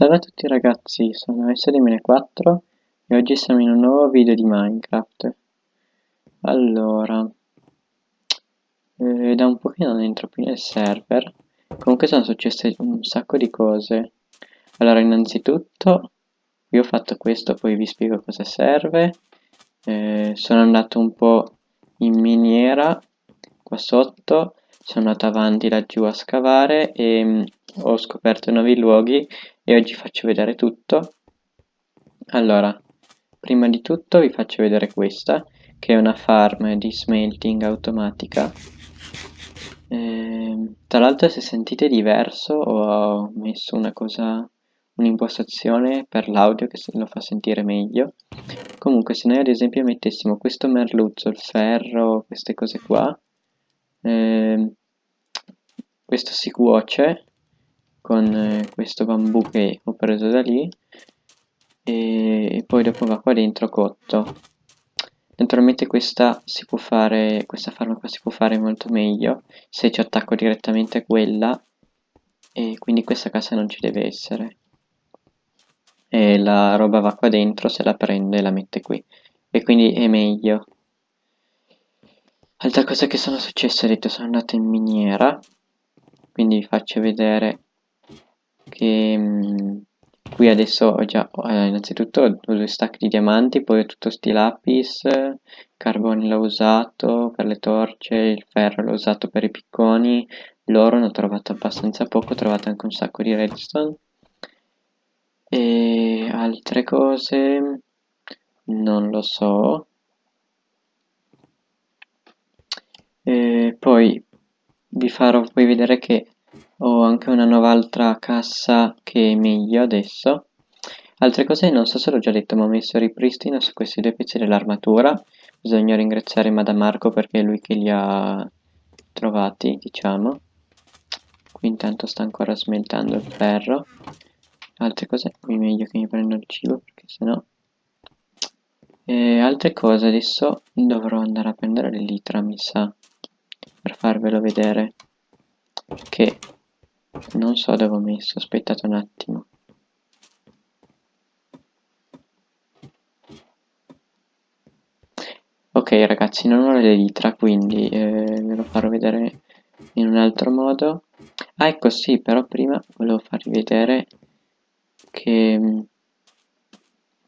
Salve a tutti ragazzi, sono S2004 e oggi siamo in un nuovo video di Minecraft. Allora, eh, da un po' che non entro più nel server, comunque sono successe un sacco di cose. Allora, innanzitutto, io ho fatto questo, poi vi spiego cosa serve. Eh, sono andato un po' in miniera, qua sotto, sono andato avanti laggiù a scavare e mh, ho scoperto nuovi luoghi e oggi faccio vedere tutto. Allora, prima di tutto vi faccio vedere questa, che è una farm di smelting automatica. Eh, tra l'altro se sentite diverso ho messo una cosa, un'impostazione per l'audio che lo fa sentire meglio. Comunque se noi ad esempio mettessimo questo merluzzo, il ferro, queste cose qua, eh, questo si cuoce con eh, questo bambù che ho preso da lì e, poi dopo va qua dentro cotto. Naturalmente questa si può fare questa farma si può fare molto meglio se ci attacco direttamente a quella e quindi questa casa non ci deve essere. E la roba va qua dentro se la prende e la mette qui. E quindi è meglio. Altra cosa che sono successe ho detto sono andato in miniera quindi vi faccio vedere che mh, mm, qui adesso ho già eh, innanzitutto ho due stack di diamanti poi ho tutto sti lapis carbone l'ho usato per le torce il ferro l'ho usato per i picconi l'oro ne ho trovato abbastanza poco ho trovato anche un sacco di redstone. E altre cose non lo so. E poi vi farò poi vedere che ho anche una nuova altra cassa che è meglio adesso. Altre cose non so se l'ho già detto ma ho messo ripristino su questi due pezzi dell'armatura. Bisogna ringraziare Madame Marco perché è lui che li ha trovati diciamo. Qui intanto sta ancora smeltando il ferro. Altre cose qui meglio che mi prendo il cibo perché sennò e altre cose adesso dovrò andare a prendere l'elitra mi sa per farvelo vedere. Che non so dove ho messo, aspettate un attimo. Ok ragazzi, non ho l'elitra, quindi eh, ve lo farò vedere in un altro modo. Ah ecco sì, però prima volevo farvi vedere che mh,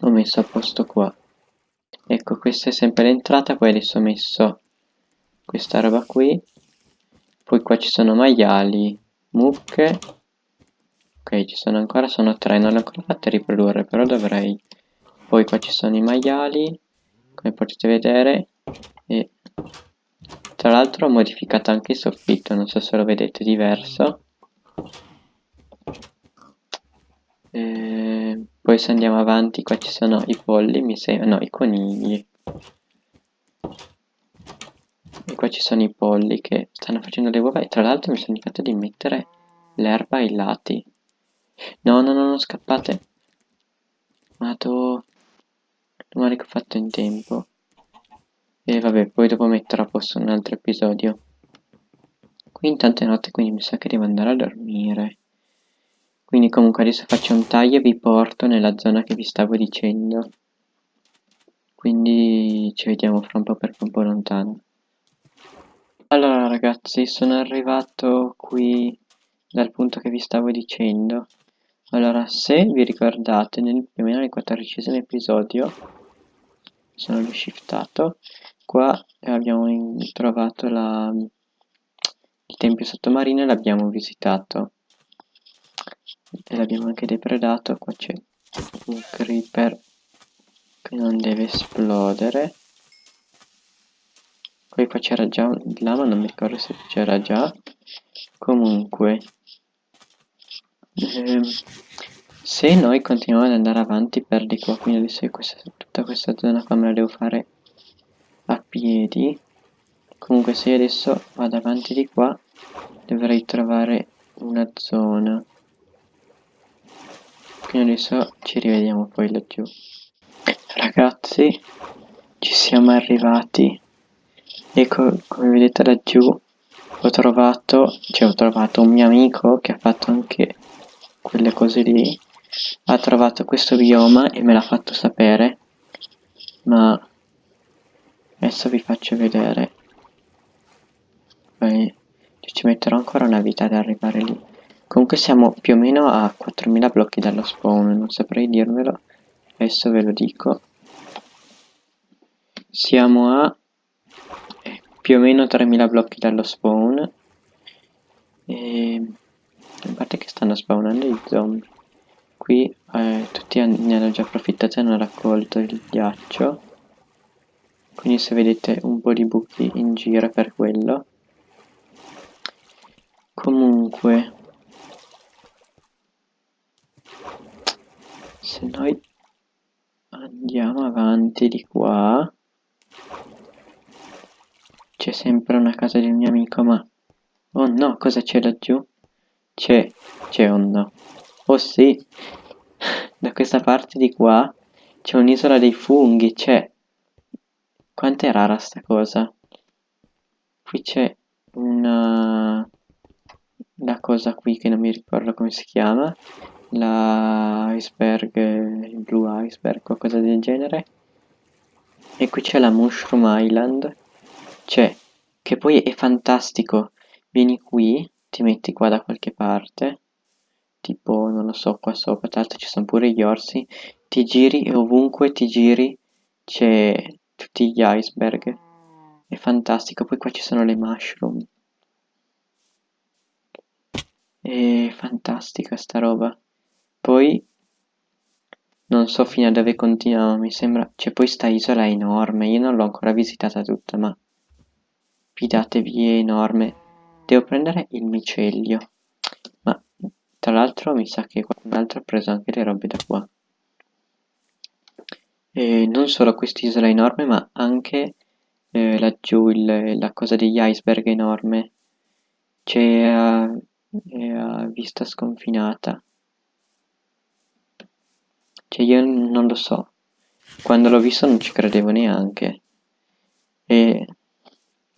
ho messo a posto qua. Ecco, questa è sempre l'entrata, poi adesso ho messo questa roba qui. Poi qua ci sono maiali, mucche. Ok ci sono ancora sono tre non le ho ancora fatte riprodurre però dovrei. Poi qua ci sono i maiali come potete vedere e tra l'altro ho modificato anche il soffitto non so se lo vedete diverso. E poi se andiamo avanti qua ci sono i polli mi sembra no i conigli e qua ci sono i polli che stanno facendo le uova e tra l'altro mi sono dimenticato di mettere l'erba ai lati. No, no, no, non scappate. Mato. Domani che ho fatto in tempo. E vabbè, poi dopo metterò a posto un altro episodio. Qui intanto è notte, quindi mi sa che devo andare a dormire. Quindi comunque adesso faccio un taglio e vi porto nella zona che vi stavo dicendo. Quindi ci vediamo fra un po' perché è un po' lontano. Allora ragazzi, sono arrivato qui dal punto che vi stavo dicendo. Allora, se vi ricordate, nel, più o meno nel quattordicesimo episodio, sono rishiftato, qua abbiamo in, trovato la, il tempio sottomarino e l'abbiamo visitato. E l'abbiamo anche depredato, qua c'è un creeper che non deve esplodere. Poi qua c'era già un ma non mi ricordo se c'era già. Comunque. Ehm, se noi continuiamo ad andare avanti per di qua, quindi adesso questa, tutta questa zona qua me la devo fare a piedi. Comunque se io adesso vado avanti di qua, dovrei trovare una zona. Quindi adesso ci rivediamo poi laggiù. Ragazzi, ci siamo arrivati ecco come vedete laggiù ho trovato cioè ho trovato un mio amico che ha fatto anche quelle cose lì ha trovato questo bioma e me l'ha fatto sapere, ma adesso vi faccio vedere. Poi ci metterò ancora una vita ad arrivare lì. Comunque siamo più o meno a 4000 blocchi dallo spawn, non saprei dirvelo, adesso ve lo dico. Siamo a più o meno 3000 blocchi dallo spawn. E... A parte che stanno spawnando i zombie. Qui eh, tutti ne hanno già approfittato e hanno raccolto il ghiaccio. Quindi se vedete un po' di buchi in giro per quello. Comunque, se noi andiamo avanti di qua, c'è sempre una casa del mio amico, ma... Oh no, cosa c'è laggiù? C'è, c'è un no. Oh sì, da questa parte di qua c'è un'isola dei funghi, c'è... Quanto è rara sta cosa? Qui c'è una la cosa qui che non mi ricordo come si chiama, la iceberg, il blue iceberg, qualcosa del genere. E qui c'è la Mushroom Island, c'è, che poi è fantastico, vieni qui, ti metti qua da qualche parte, tipo, non lo so, qua sopra, l'altro ci sono pure gli orsi, ti giri e ovunque ti giri c'è tutti gli iceberg, è fantastico, poi qua ci sono le mushroom, è fantastica sta roba. Poi non so fino a dove continuiamo, mi sembra... C'è poi sta isola enorme, io non l'ho ancora visitata tutta, ma... Fidatevi, è enorme. Devo prendere il micelio. Ma tra l'altro mi sa che qualcun altro ha preso anche le robe da qua. E non solo quest'isola enorme, ma anche eh, laggiù il, la cosa degli iceberg enorme. C'è... Uh, e a vista sconfinata. Cioè io non lo so, quando l'ho visto non ci credevo neanche. E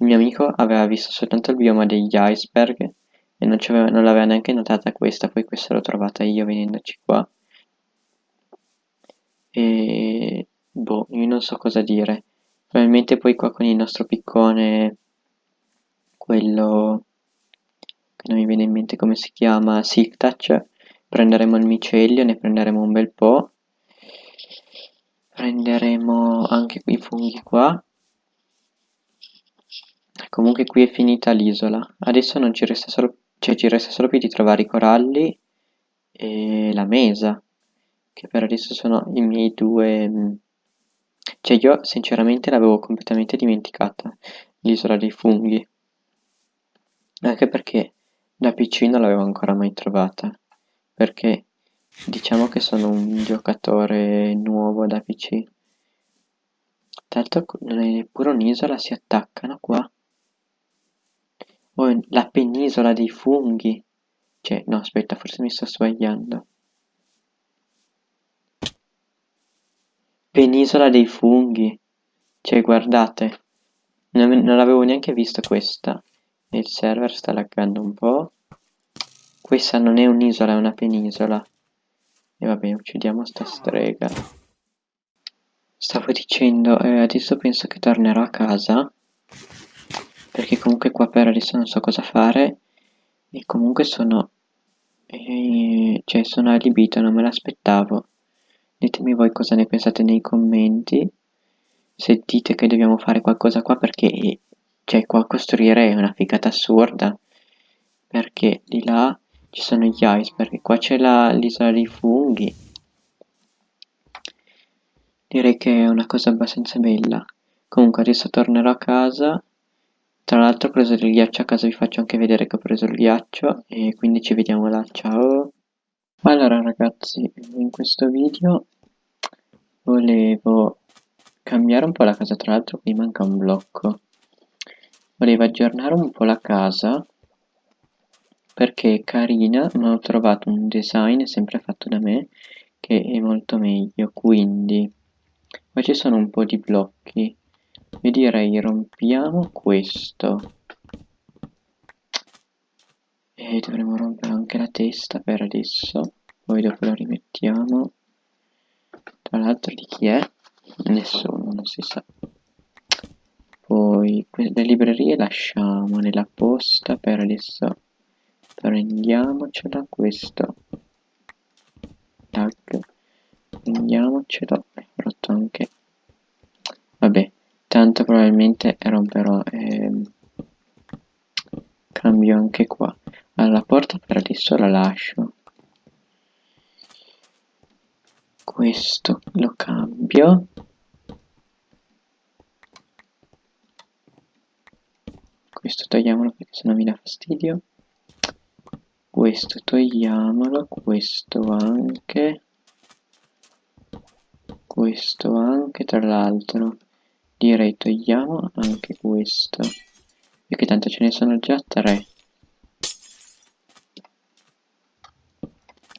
il mio amico aveva visto soltanto il bioma degli iceberg e non, non l'aveva neanche notata questa, poi questa l'ho trovata io venendoci qua. E boh, io non so cosa dire. Probabilmente poi qua con il nostro piccone, quello che non mi viene in mente come si chiama, Silk Touch, prenderemo il micelio, ne prenderemo un bel po', prenderemo anche i funghi qua, comunque qui è finita l'isola, adesso non ci resta solo, cioè ci resta solo più di trovare i coralli e la mesa, che per adesso sono i miei due... Mm, cioè io sinceramente l'avevo completamente dimenticata, l'isola dei funghi, anche perché da PC non l'avevo ancora mai trovata, perché diciamo che sono un giocatore nuovo da PC. Tanto non è neppure un'isola, si attaccano qua. Oh, la penisola dei funghi. Cioè, no, aspetta, forse mi sto sbagliando. Penisola dei funghi. Cioè, guardate. Non, non l'avevo neanche vista questa il server sta laggando un po'. Questa non è un'isola, è una penisola. E vabbè, uccidiamo sta strega. Stavo dicendo, eh, adesso penso che tornerò a casa. Perché comunque qua per adesso non so cosa fare. E comunque sono... Eh, cioè, sono alibito, non me l'aspettavo. Ditemi voi cosa ne pensate nei commenti. Se dite che dobbiamo fare qualcosa qua perché cioè qua costruire è una figata assurda perché di là ci sono gli iceberg qua c'è l'isola dei funghi direi che è una cosa abbastanza bella comunque adesso tornerò a casa tra l'altro ho preso del ghiaccio a casa vi faccio anche vedere che ho preso il ghiaccio e quindi ci vediamo là ciao. Allora ragazzi in questo video volevo cambiare un po' la casa tra l'altro qui manca un blocco. Volevo aggiornare un po' la casa perché è carina ma ho trovato un design sempre fatto da me che è molto meglio quindi. Qua ci sono un po' di blocchi io direi rompiamo questo. E dovremo rompere anche la testa per adesso. Poi dopo lo rimettiamo. Tra l'altro di chi è? nessuno non si sa. Poi le librerie lasciamo nella posta per adesso. Prendiamocela questo. Tag. Prendiamocelo. Ho rotto anche. Vabbè tanto probabilmente romperò ehm, cambio anche qua. Alla porta per adesso la lascio. Questo lo cambio. Questo togliamolo perché sennò mi dà fastidio. Questo togliamolo questo anche. Questo anche tra l'altro direi togliamo anche questo perché tanto ce ne sono già tre.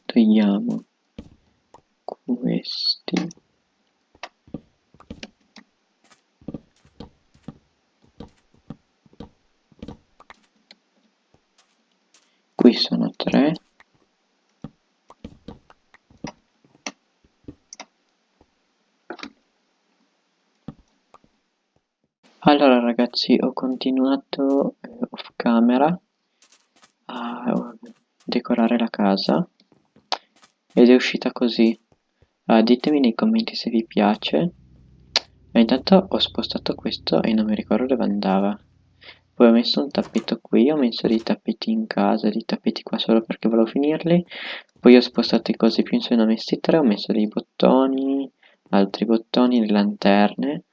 Togliamo questi. Qui sono tre allora ragazzi ho continuato eh, off camera a decorare la casa ed è uscita così. Uh, ditemi nei commenti se vi piace. E intanto ho spostato questo e non mi ricordo dove andava. Poi ho messo un tappeto qui ho messo dei tappeti in casa dei tappeti qua solo perché volevo finirli. Poi ho spostato i cosi più in su ne ho messi tre ho messo dei bottoni altri bottoni le lanterne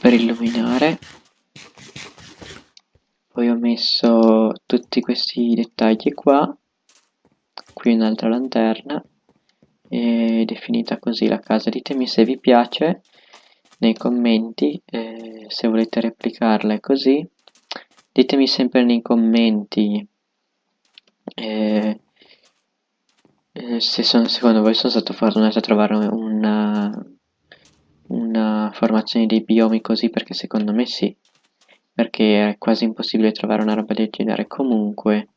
per illuminare. Poi ho messo tutti questi dettagli qua qui un'altra lanterna ed è finita così la casa. Ditemi se vi piace nei commenti eh, se volete replicarla è così. Ditemi sempre nei commenti eh, se son, secondo voi sono stato fortunato a trovare una, una formazione dei biomi così perché secondo me sì. Perché è quasi impossibile trovare una roba del genere. Comunque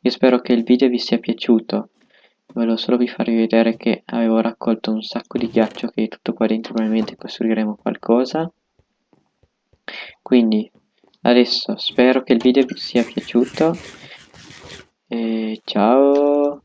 io spero che il video vi sia piaciuto. Volevo solo vi farvi vedere che avevo raccolto un sacco di ghiaccio che tutto qua dentro probabilmente costruiremo qualcosa. Quindi adesso spero che il video vi sia piaciuto. E ciao